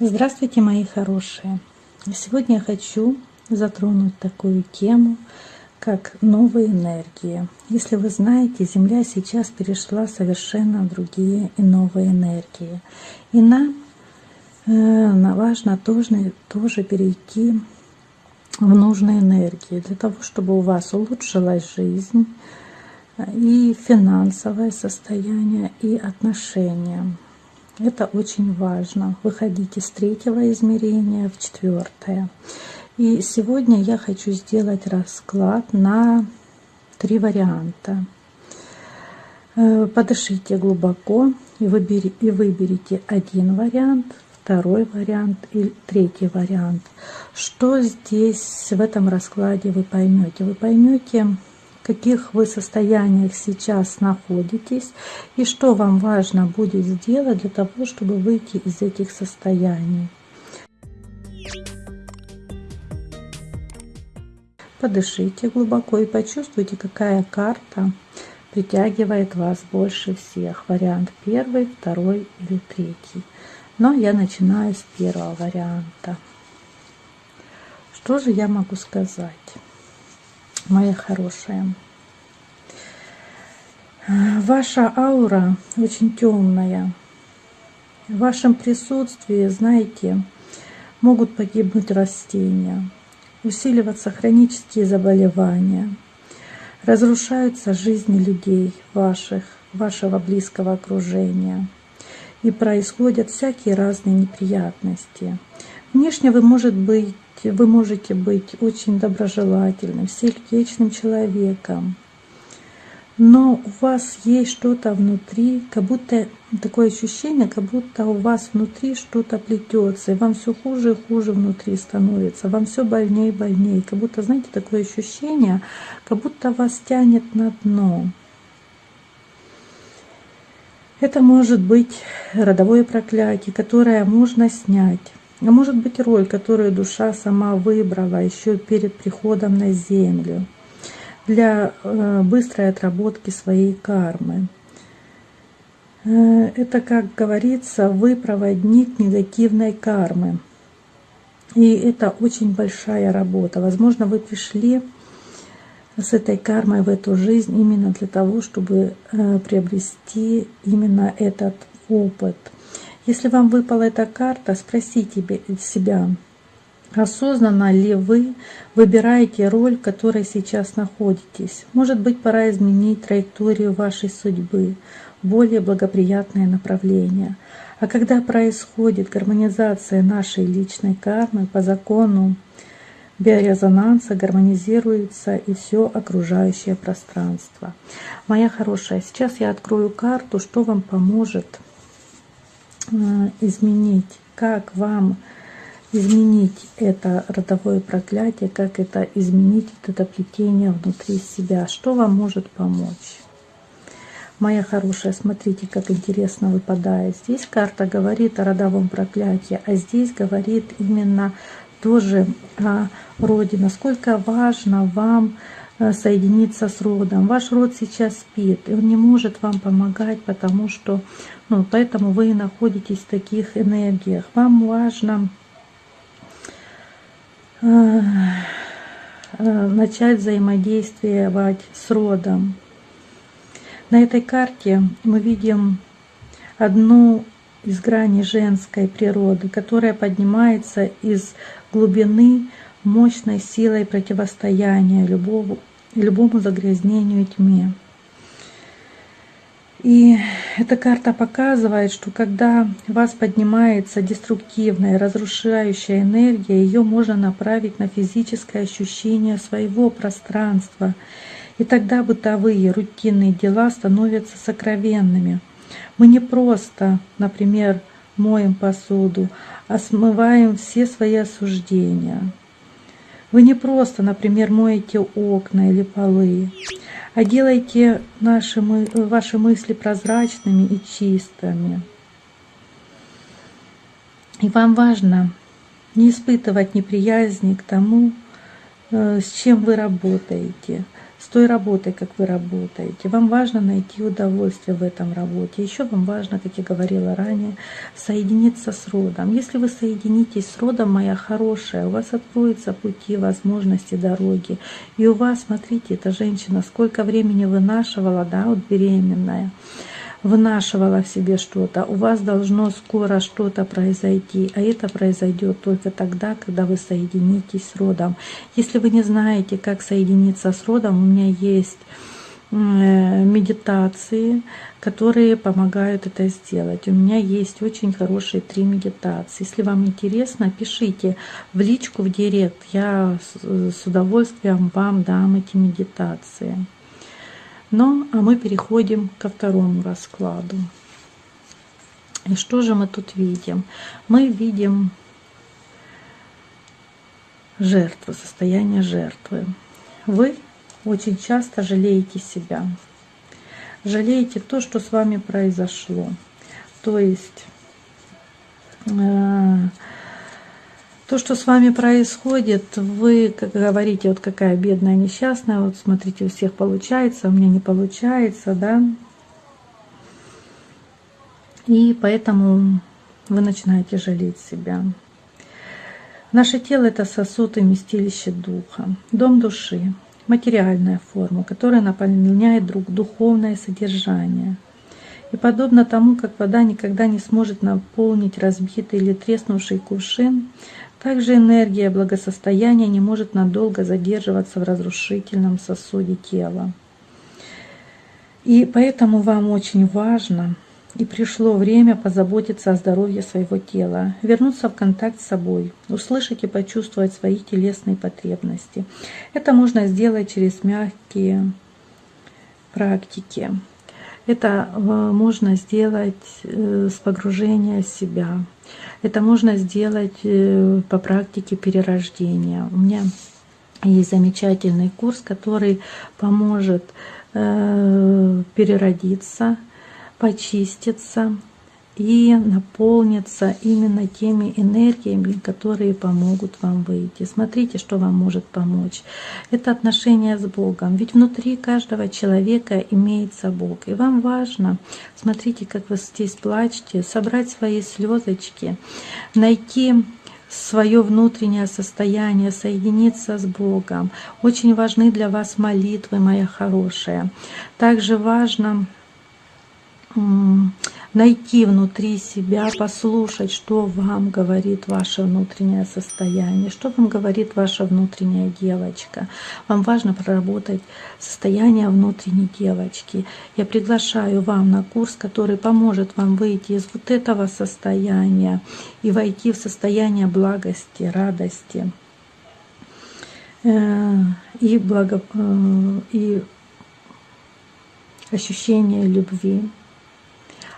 Здравствуйте, мои хорошие! Сегодня я хочу затронуть такую тему, как новые энергии. Если вы знаете, Земля сейчас перешла совершенно в другие и новые энергии. И нам э, важно тоже, тоже перейти в нужные энергии, для того, чтобы у вас улучшилась жизнь, и финансовое состояние, и отношения. Это очень важно. Выходите с третьего измерения в четвертое. И сегодня я хочу сделать расклад на три варианта. Э, подышите глубоко и, и выберите один вариант, второй вариант и третий вариант. Что здесь в этом раскладе вы поймете? Вы поймете, каких вы состояниях сейчас находитесь и что вам важно будет сделать для того, чтобы выйти из этих состояний. Подышите глубоко и почувствуйте, какая карта притягивает вас больше всех. Вариант первый, второй или третий. Но я начинаю с первого варианта. Что же я могу сказать? Моя хорошая. Ваша аура очень темная. В вашем присутствии, знаете, могут погибнуть растения, усиливаться хронические заболевания, разрушаются жизни людей ваших, вашего близкого окружения. И происходят всякие разные неприятности. Внешне вы, может быть, вы можете быть очень доброжелательным, сердечным человеком, но у вас есть что-то внутри, как будто такое ощущение, как будто у вас внутри что-то плетется, и вам все хуже и хуже внутри становится, вам все больнее и больнее, как будто, знаете, такое ощущение, как будто вас тянет на дно. Это может быть родовое проклятие, которое можно снять. А может быть роль, которую душа сама выбрала еще перед приходом на землю для э, быстрой отработки своей кармы. Э, это, как говорится, вы проводник негативной кармы. И это очень большая работа. Возможно, вы пришли с этой кармой в эту жизнь именно для того, чтобы э, приобрести именно этот опыт – если вам выпала эта карта, спросите себя, осознанно ли вы выбираете роль, в которой сейчас находитесь. Может быть, пора изменить траекторию вашей судьбы, более благоприятное направление. А когда происходит гармонизация нашей личной кармы по закону биорезонанса, гармонизируется и все окружающее пространство. Моя хорошая, сейчас я открою карту, что вам поможет изменить, как вам изменить это родовое проклятие, как это изменить это плетение внутри себя, что вам может помочь. Моя хорошая, смотрите, как интересно выпадает. Здесь карта говорит о родовом проклятии, а здесь говорит именно тоже о роде, насколько важно вам соединиться с родом. Ваш род сейчас спит, и он не может вам помогать, потому что, ну, поэтому вы находитесь в таких энергиях. Вам важно э, э, начать взаимодействовать с родом. На этой карте мы видим одну из граней женской природы, которая поднимается из глубины мощной силой противостояния любому, любому загрязнению и тьме. И эта карта показывает, что когда у вас поднимается деструктивная, разрушающая энергия, ее можно направить на физическое ощущение своего пространства. И тогда бытовые, рутинные дела становятся сокровенными. Мы не просто, например, моем посуду, а смываем все свои осуждения. Вы не просто, например, моете окна или полы, а делаете наши, ваши мысли прозрачными и чистыми. И вам важно не испытывать неприязни к тому, э, с чем вы работаете, с той работой, как вы работаете. Вам важно найти удовольствие в этом работе. Еще вам важно, как я говорила ранее, соединиться с родом. Если вы соединитесь с родом, моя хорошая, у вас откроются пути, возможности, дороги. И у вас, смотрите, эта женщина сколько времени вынашивала, да, вот беременная вынашивала в себе что-то, у вас должно скоро что-то произойти, а это произойдет только тогда, когда вы соединитесь с родом. Если вы не знаете, как соединиться с родом, у меня есть э, медитации, которые помогают это сделать. У меня есть очень хорошие три медитации. Если вам интересно, пишите в личку, в директ. Я с удовольствием вам дам эти медитации. Ну, а мы переходим ко второму раскладу. И что же мы тут видим? Мы видим жертву, состояние жертвы. Вы очень часто жалеете себя. Жалеете то, что с вами произошло. То есть э, то, что с вами происходит, вы как говорите, вот какая бедная, несчастная, вот смотрите, у всех получается, у меня не получается, да. И поэтому вы начинаете жалеть себя. Наше тело – это сосуд и вместилище духа, дом души, материальная форма, которая наполняет друг духовное содержание. И подобно тому, как вода никогда не сможет наполнить разбитый или треснувший кувшин, также энергия благосостояния не может надолго задерживаться в разрушительном сосуде тела. И поэтому вам очень важно и пришло время позаботиться о здоровье своего тела, вернуться в контакт с собой, услышать и почувствовать свои телесные потребности. Это можно сделать через мягкие практики. Это э, можно сделать э, с погружения себя, это можно сделать э, по практике перерождения. У меня есть замечательный курс, который поможет э, переродиться, почиститься, и наполнится именно теми энергиями, которые помогут вам выйти. Смотрите, что вам может помочь. Это отношение с Богом. Ведь внутри каждого человека имеется Бог. И вам важно, смотрите, как вы здесь плачете, собрать свои слезочки, найти свое внутреннее состояние, соединиться с Богом. Очень важны для вас молитвы, моя хорошая. Также важно найти внутри себя, послушать, что вам говорит ваше внутреннее состояние, что вам говорит ваша внутренняя девочка. Вам важно проработать состояние внутренней девочки. Я приглашаю вам на курс, который поможет вам выйти из вот этого состояния и войти в состояние благости, радости э, и, благо, э, и ощущения любви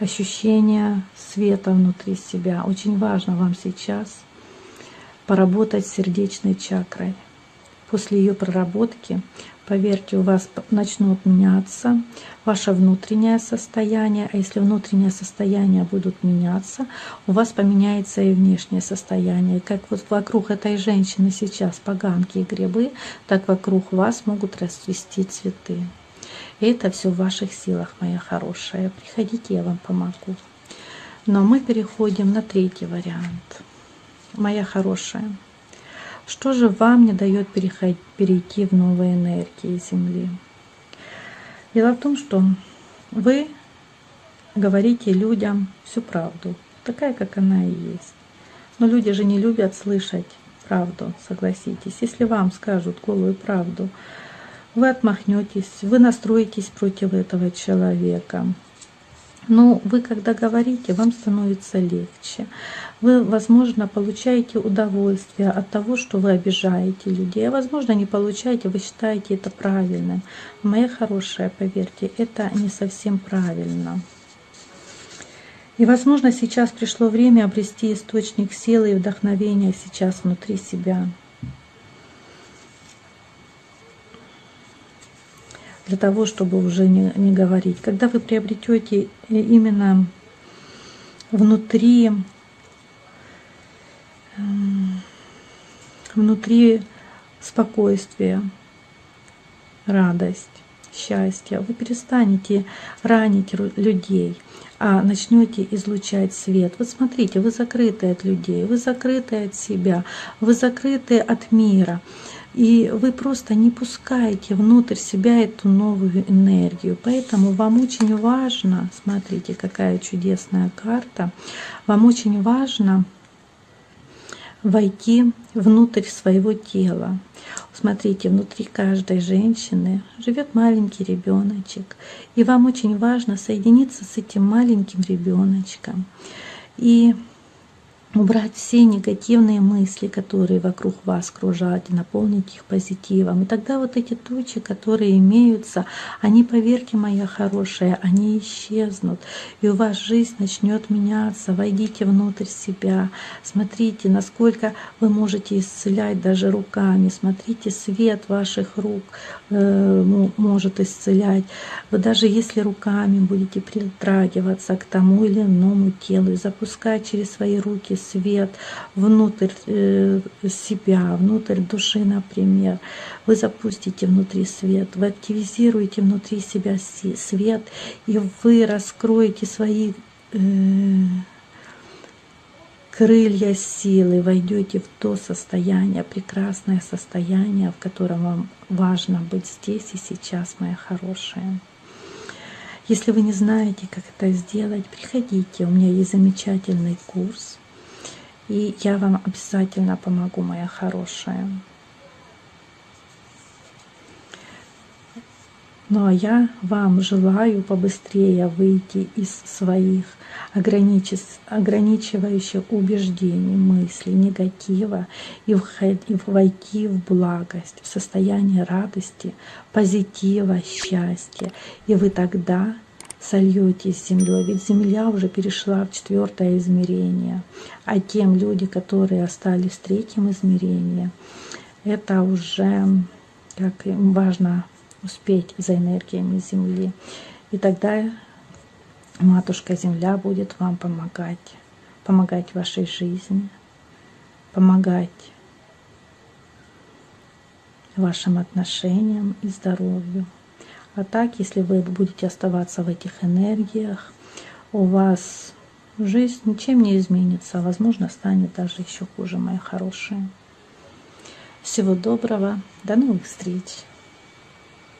ощущение света внутри себя. Очень важно вам сейчас поработать с сердечной чакрой. После ее проработки, поверьте, у вас начнут меняться ваше внутреннее состояние, а если внутреннее состояние будут меняться, у вас поменяется и внешнее состояние. Как вот вокруг этой женщины сейчас поганки и грибы, так вокруг вас могут расцвести цветы. Это все в ваших силах, моя хорошая. Приходите, я вам помогу. Но мы переходим на третий вариант. Моя хорошая, что же вам не дает перейти в новые энергии Земли? Дело в том, что вы говорите людям всю правду, такая, как она и есть. Но люди же не любят слышать правду, согласитесь. Если вам скажут голую правду, вы отмахнетесь, вы настроитесь против этого человека. Но вы, когда говорите, вам становится легче. Вы, возможно, получаете удовольствие от того, что вы обижаете людей. А возможно, не получаете, вы считаете это правильным. Моя хорошая, поверьте, это не совсем правильно. И, возможно, сейчас пришло время обрести источник силы и вдохновения сейчас внутри себя. Для того, чтобы уже не, не говорить. Когда вы приобретете именно внутри, внутри спокойствия, радость, счастье. Вы перестанете ранить людей, а начнете излучать свет. Вот смотрите, вы закрыты от людей, вы закрыты от себя, вы закрыты от мира. И вы просто не пускаете внутрь себя эту новую энергию. Поэтому вам очень важно, смотрите, какая чудесная карта, вам очень важно войти внутрь своего тела. Смотрите, внутри каждой женщины живет маленький ребеночек, и вам очень важно соединиться с этим маленьким ребеночком. И убрать все негативные мысли, которые вокруг вас кружат, и наполнить их позитивом. И тогда вот эти тучи, которые имеются, они, поверьте, моя хорошая, они исчезнут. И у вас жизнь начнет меняться. Войдите внутрь себя. Смотрите, насколько вы можете исцелять даже руками. Смотрите, свет ваших рук э, может исцелять. Вы даже если руками будете притрагиваться к тому или иному телу и запускать через свои руки свет внутрь э, себя, внутрь души, например. Вы запустите внутри свет, вы активизируете внутри себя свет, и вы раскроете свои э, крылья силы, войдете в то состояние, прекрасное состояние, в котором вам важно быть здесь и сейчас, моя хорошая. Если вы не знаете, как это сделать, приходите. У меня есть замечательный курс и я вам обязательно помогу, моя хорошая. Ну а я вам желаю побыстрее выйти из своих ограничивающих убеждений, мыслей, негатива и войти в благость, в состояние радости, позитива, счастья. И вы тогда сольетесь с землей, ведь земля уже перешла в четвертое измерение, а тем люди, которые остались в третьем измерении, это уже как им важно успеть за энергиями Земли. И тогда Матушка Земля будет вам помогать, помогать вашей жизни, помогать вашим отношениям и здоровью. А так, если вы будете оставаться в этих энергиях, у вас жизнь ничем не изменится, а возможно станет даже еще хуже, мои хорошие. Всего доброго, до новых встреч!